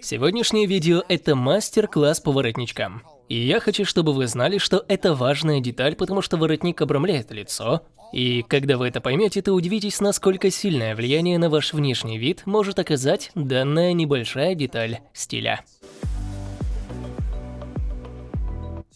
Сегодняшнее видео – это мастер-класс по воротничкам. И я хочу, чтобы вы знали, что это важная деталь, потому что воротник обрамляет лицо. И когда вы это поймете, то удивитесь, насколько сильное влияние на ваш внешний вид может оказать данная небольшая деталь стиля.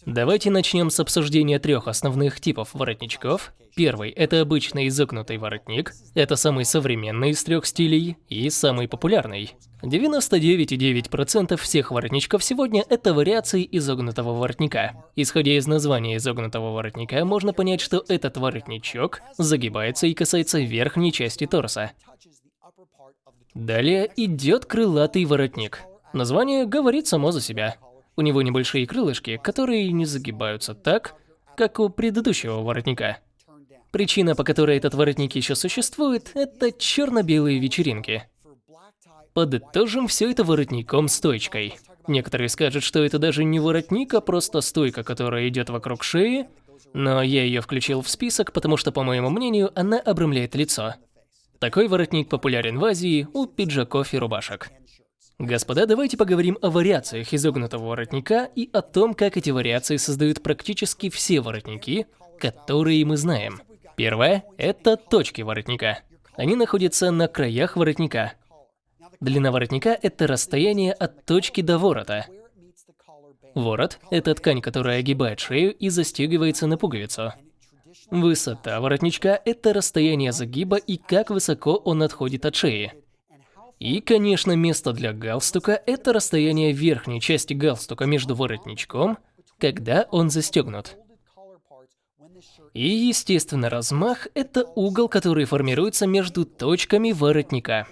Давайте начнем с обсуждения трех основных типов воротничков. Первый – это обычный изогнутый воротник. Это самый современный из трех стилей и самый популярный. 99,9% всех воротничков сегодня – это вариации изогнутого воротника. Исходя из названия изогнутого воротника, можно понять, что этот воротничок загибается и касается верхней части торса. Далее идет крылатый воротник. Название говорит само за себя. У него небольшие крылышки, которые не загибаются так, как у предыдущего воротника. Причина, по которой этот воротник еще существует, это черно-белые вечеринки. Подытожим все это воротником-стойкой. Некоторые скажут, что это даже не воротник, а просто стойка, которая идет вокруг шеи, но я ее включил в список, потому что, по моему мнению, она обрамляет лицо. Такой воротник популярен в Азии у пиджаков и рубашек. Господа, давайте поговорим о вариациях изогнутого воротника и о том, как эти вариации создают практически все воротники, которые мы знаем. Первое – это точки воротника. Они находятся на краях воротника. Длина воротника – это расстояние от точки до ворота. Ворот – это ткань, которая огибает шею и застегивается на пуговицу. Высота воротничка – это расстояние загиба и как высоко он отходит от шеи. И, конечно, место для галстука – это расстояние верхней части галстука между воротничком, когда он застегнут. И, естественно, размах – это угол, который формируется между точками воротника.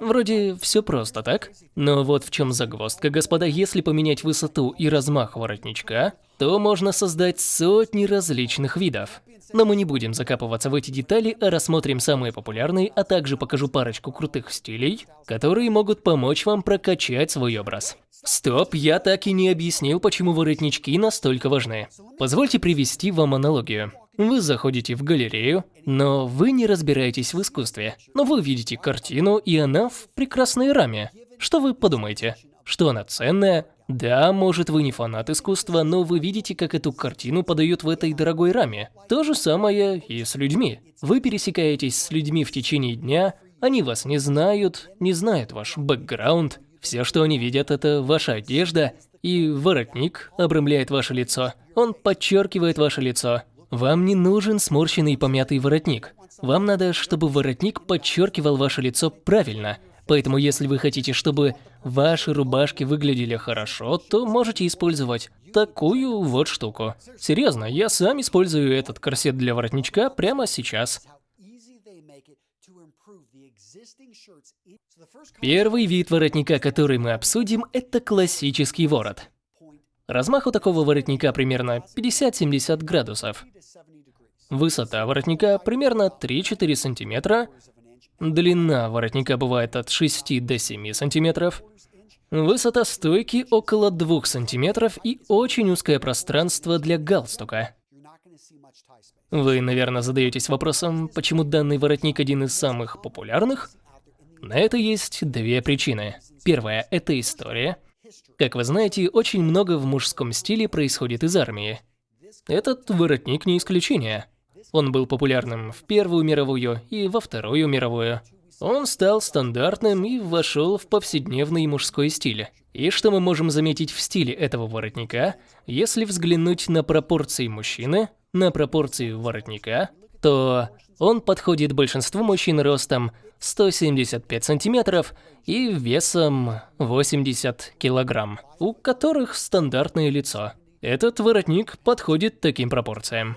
Вроде все просто, так? Но вот в чем загвоздка, господа, если поменять высоту и размах воротничка, то можно создать сотни различных видов. Но мы не будем закапываться в эти детали, а рассмотрим самые популярные, а также покажу парочку крутых стилей, которые могут помочь вам прокачать свой образ. Стоп, я так и не объяснил, почему воротнички настолько важны. Позвольте привести вам аналогию. Вы заходите в галерею, но вы не разбираетесь в искусстве. Но вы видите картину, и она в прекрасной раме. Что вы подумаете? Что она ценная, да, может вы не фанат искусства, но вы видите, как эту картину подают в этой дорогой раме. То же самое и с людьми. Вы пересекаетесь с людьми в течение дня, они вас не знают, не знают ваш бэкграунд. Все, что они видят, это ваша одежда, и воротник обрамляет ваше лицо. Он подчеркивает ваше лицо. Вам не нужен сморщенный помятый воротник. Вам надо, чтобы воротник подчеркивал ваше лицо правильно – Поэтому если вы хотите, чтобы ваши рубашки выглядели хорошо, то можете использовать такую вот штуку. Серьезно, я сам использую этот корсет для воротничка прямо сейчас. Первый вид воротника, который мы обсудим, это классический ворот. Размах у такого воротника примерно 50-70 градусов. Высота воротника примерно 3-4 сантиметра, Длина воротника бывает от 6 до 7 сантиметров. Высота стойки около 2 сантиметров и очень узкое пространство для галстука. Вы, наверное, задаетесь вопросом, почему данный воротник один из самых популярных? На это есть две причины. Первая – это история. Как вы знаете, очень много в мужском стиле происходит из армии. Этот воротник не исключение. Он был популярным в Первую мировую и во Вторую мировую. Он стал стандартным и вошел в повседневный мужской стиль. И что мы можем заметить в стиле этого воротника, если взглянуть на пропорции мужчины, на пропорции воротника, то он подходит большинству мужчин ростом 175 сантиметров и весом 80 килограмм, у которых стандартное лицо. Этот воротник подходит таким пропорциям.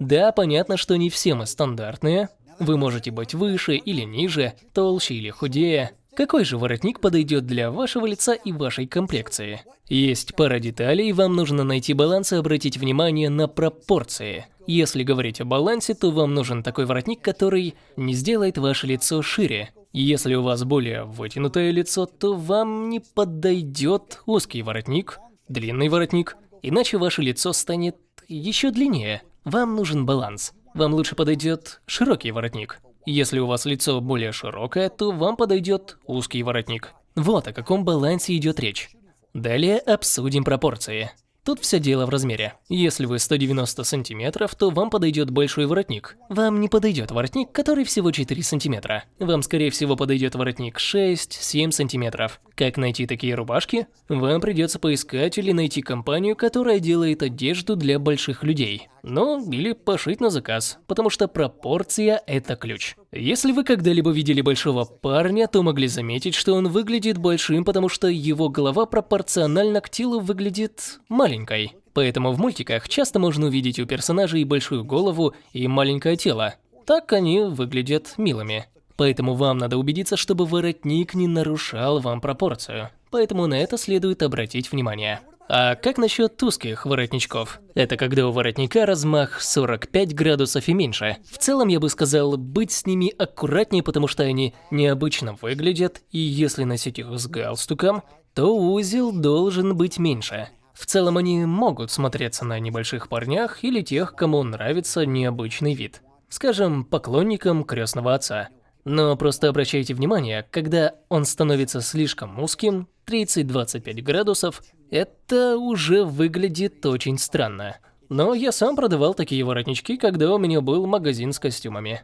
Да, понятно, что не все мы стандартные. Вы можете быть выше или ниже, толще или худее. Какой же воротник подойдет для вашего лица и вашей комплекции? Есть пара деталей, вам нужно найти баланс и обратить внимание на пропорции. Если говорить о балансе, то вам нужен такой воротник, который не сделает ваше лицо шире. Если у вас более вытянутое лицо, то вам не подойдет узкий воротник, длинный воротник, иначе ваше лицо станет еще длиннее. Вам нужен баланс. Вам лучше подойдет широкий воротник. Если у вас лицо более широкое, то вам подойдет узкий воротник. Вот о каком балансе идет речь. Далее обсудим пропорции. Тут все дело в размере. Если вы 190 сантиметров, то вам подойдет большой воротник. Вам не подойдет воротник, который всего 4 сантиметра. Вам, скорее всего, подойдет воротник 6-7 сантиметров. Как найти такие рубашки? Вам придется поискать или найти компанию, которая делает одежду для больших людей. Ну, или пошить на заказ, потому что пропорция – это ключ. Если вы когда-либо видели большого парня, то могли заметить, что он выглядит большим, потому что его голова пропорционально к телу выглядит маленькой. Поэтому в мультиках часто можно увидеть у персонажей большую голову и маленькое тело. Так они выглядят милыми. Поэтому вам надо убедиться, чтобы воротник не нарушал вам пропорцию. Поэтому на это следует обратить внимание. А как насчет узких воротничков? Это когда у воротника размах 45 градусов и меньше. В целом я бы сказал, быть с ними аккуратнее, потому что они необычно выглядят, и если носить их с галстуком, то узел должен быть меньше. В целом они могут смотреться на небольших парнях или тех, кому нравится необычный вид. Скажем, поклонникам крестного отца. Но просто обращайте внимание, когда он становится слишком узким, 30-25 градусов, это уже выглядит очень странно. Но я сам продавал такие воротнички, когда у меня был магазин с костюмами.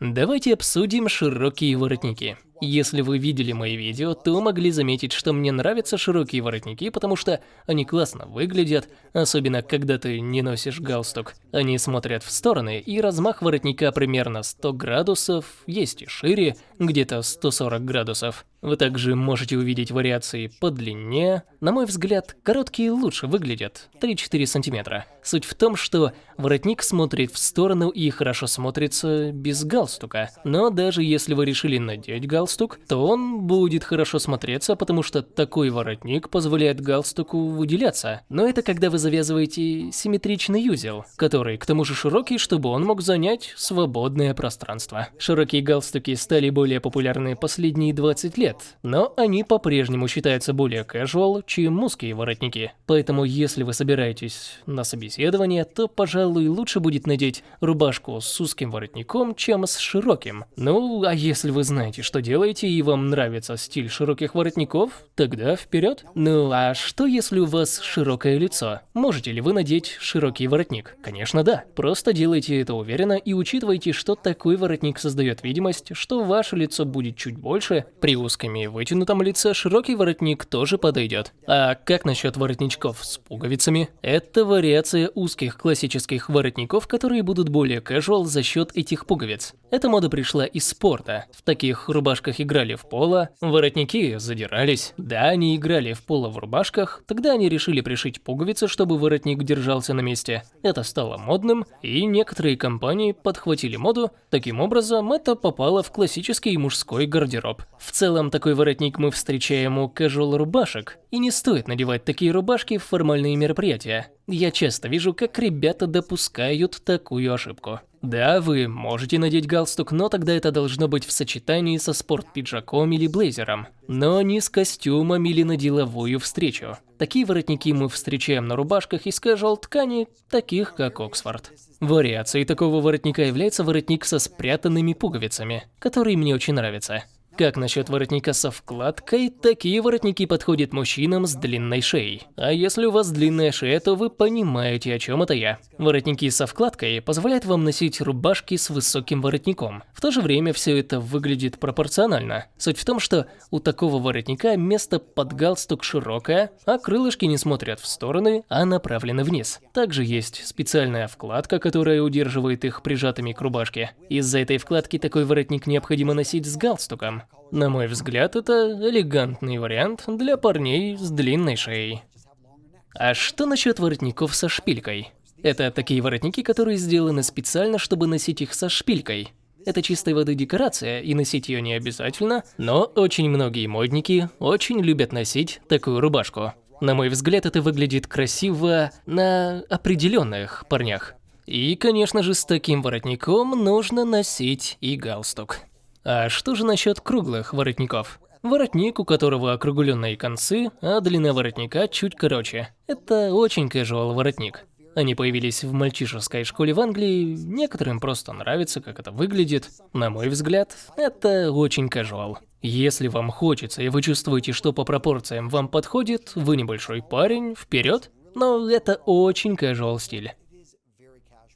Давайте обсудим широкие воротники. Если вы видели мои видео, то могли заметить, что мне нравятся широкие воротники, потому что они классно выглядят, особенно когда ты не носишь галстук. Они смотрят в стороны, и размах воротника примерно 100 градусов, есть и шире, где-то 140 градусов. Вы также можете увидеть вариации по длине. На мой взгляд, короткие лучше выглядят, 3-4 сантиметра. Суть в том, что воротник смотрит в сторону и хорошо смотрится без галстука. Но даже если вы решили надеть галстук, галстук, то он будет хорошо смотреться, потому что такой воротник позволяет галстуку выделяться. Но это когда вы завязываете симметричный узел, который к тому же широкий, чтобы он мог занять свободное пространство. Широкие галстуки стали более популярны последние 20 лет, но они по-прежнему считаются более casual, чем узкие воротники. Поэтому если вы собираетесь на собеседование, то, пожалуй, лучше будет надеть рубашку с узким воротником, чем с широким. Ну, а если вы знаете, что делать, делаете и вам нравится стиль широких воротников, тогда вперед. Ну а что если у вас широкое лицо? Можете ли вы надеть широкий воротник? Конечно да. Просто делайте это уверенно и учитывайте, что такой воротник создает видимость, что ваше лицо будет чуть больше. При узком и вытянутом лице широкий воротник тоже подойдет. А как насчет воротничков с пуговицами? Это вариация узких классических воротников, которые будут более casual за счет этих пуговиц. Эта мода пришла из спорта. В таких рубашках рубашках играли в поло, воротники задирались. Да, они играли в поло в рубашках, тогда они решили пришить пуговицы, чтобы воротник держался на месте. Это стало модным, и некоторые компании подхватили моду. Таким образом, это попало в классический мужской гардероб. В целом, такой воротник мы встречаем у casual рубашек, и не стоит надевать такие рубашки в формальные мероприятия. Я часто вижу, как ребята допускают такую ошибку. Да, вы можете надеть галстук, но тогда это должно быть в сочетании со спорт-пиджаком или блейзером, но не с костюмом или на деловую встречу. Такие воротники мы встречаем на рубашках из casual ткани, таких как Оксфорд. Вариацией такого воротника является воротник со спрятанными пуговицами, который мне очень нравится. Как насчет воротника со вкладкой? Такие воротники подходят мужчинам с длинной шеей. А если у вас длинная шея, то вы понимаете, о чем это я. Воротники со вкладкой позволяют вам носить рубашки с высоким воротником. В то же время все это выглядит пропорционально. Суть в том, что у такого воротника место под галстук широкое, а крылышки не смотрят в стороны, а направлены вниз. Также есть специальная вкладка, которая удерживает их прижатыми к рубашке. Из-за этой вкладки такой воротник необходимо носить с галстуком. На мой взгляд, это элегантный вариант для парней с длинной шеей. А что насчет воротников со шпилькой? Это такие воротники, которые сделаны специально, чтобы носить их со шпилькой. Это чистой воды декорация, и носить ее не обязательно, но очень многие модники очень любят носить такую рубашку. На мой взгляд, это выглядит красиво на определенных парнях. И, конечно же, с таким воротником нужно носить и галстук. А что же насчет круглых воротников? Воротник, у которого округленные концы, а длина воротника чуть короче. Это очень casual воротник. Они появились в мальчишеской школе в Англии, некоторым просто нравится, как это выглядит. На мой взгляд, это очень casual. Если вам хочется и вы чувствуете, что по пропорциям вам подходит, вы небольшой парень, вперед. Но это очень casual стиль.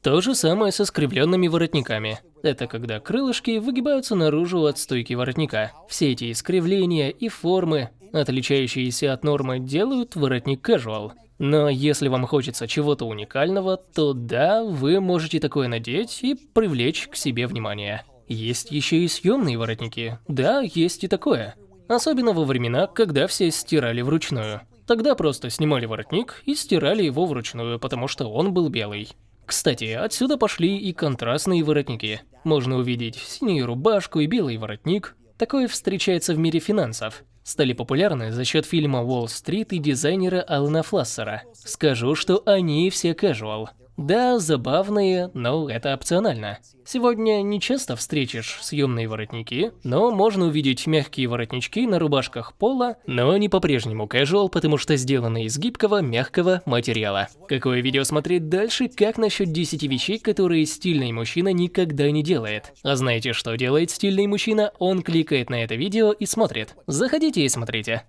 То же самое со скривленными воротниками. Это когда крылышки выгибаются наружу от стойки воротника. Все эти искривления и формы, отличающиеся от нормы, делают воротник casual. Но если вам хочется чего-то уникального, то да, вы можете такое надеть и привлечь к себе внимание. Есть еще и съемные воротники. Да, есть и такое. Особенно во времена, когда все стирали вручную. Тогда просто снимали воротник и стирали его вручную, потому что он был белый. Кстати, отсюда пошли и контрастные воротники. Можно увидеть синюю рубашку и белый воротник. Такое встречается в мире финансов стали популярны за счет фильма «Уолл-стрит» и дизайнера Алана Флассера. Скажу, что они все casual. Да, забавные, но это опционально. Сегодня не часто встретишь съемные воротники, но можно увидеть мягкие воротнички на рубашках пола, но они по-прежнему casual, потому что сделаны из гибкого, мягкого материала. Какое видео смотреть дальше, как насчет 10 вещей, которые стильный мужчина никогда не делает? А знаете, что делает стильный мужчина? Он кликает на это видео и смотрит. Заходите и смотрите.